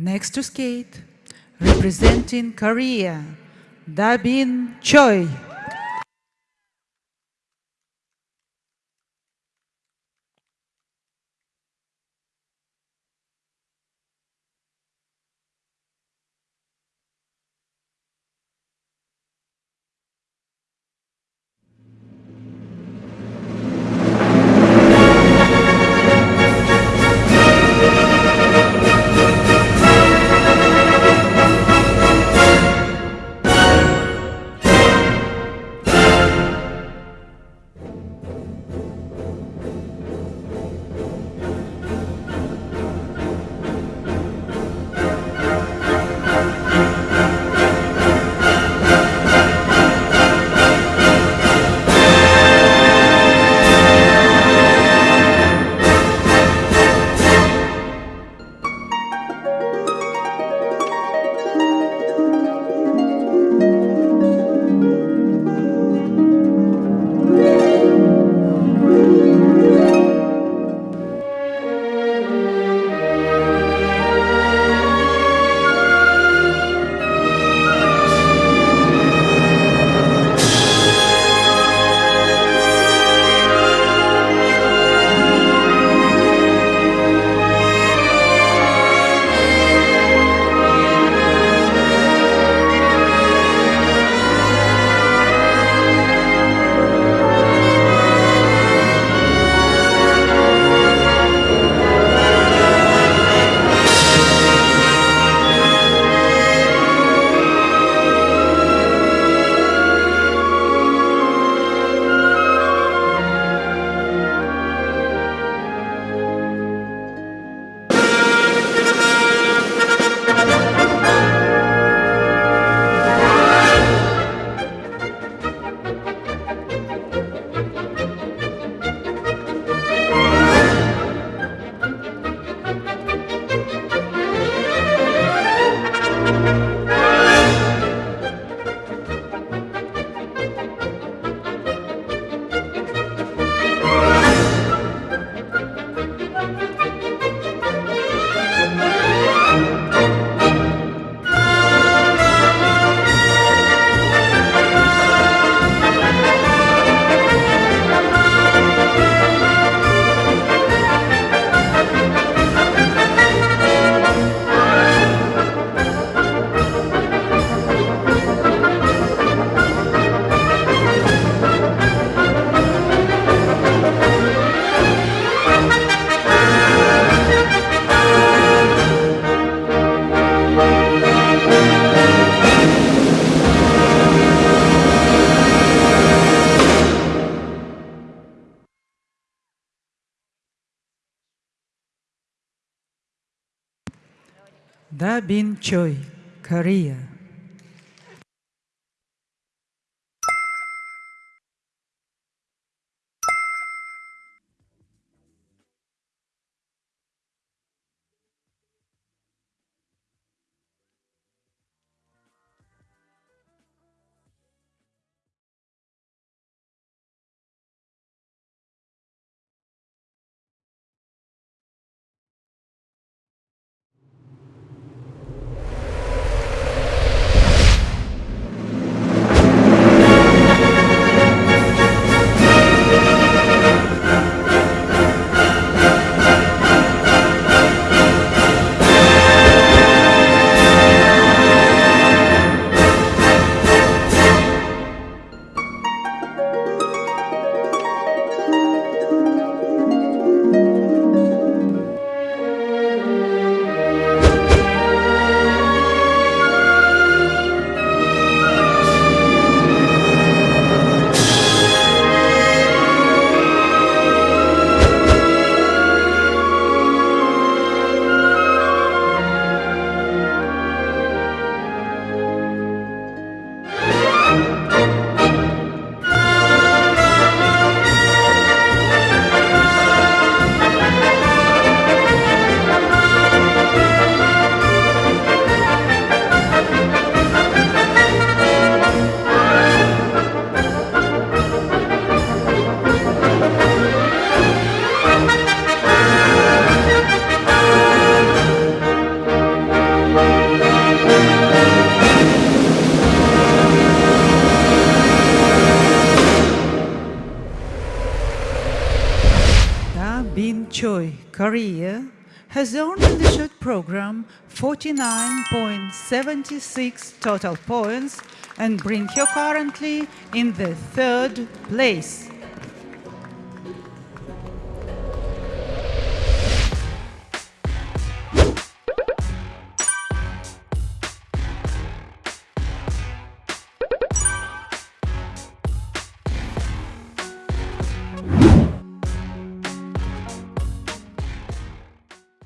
Next to skate, representing Korea, Dabin Choi. Dabin Choi, Korea. Dabin Korea, has earned in the short program 49.76 total points and bring her currently in the third place.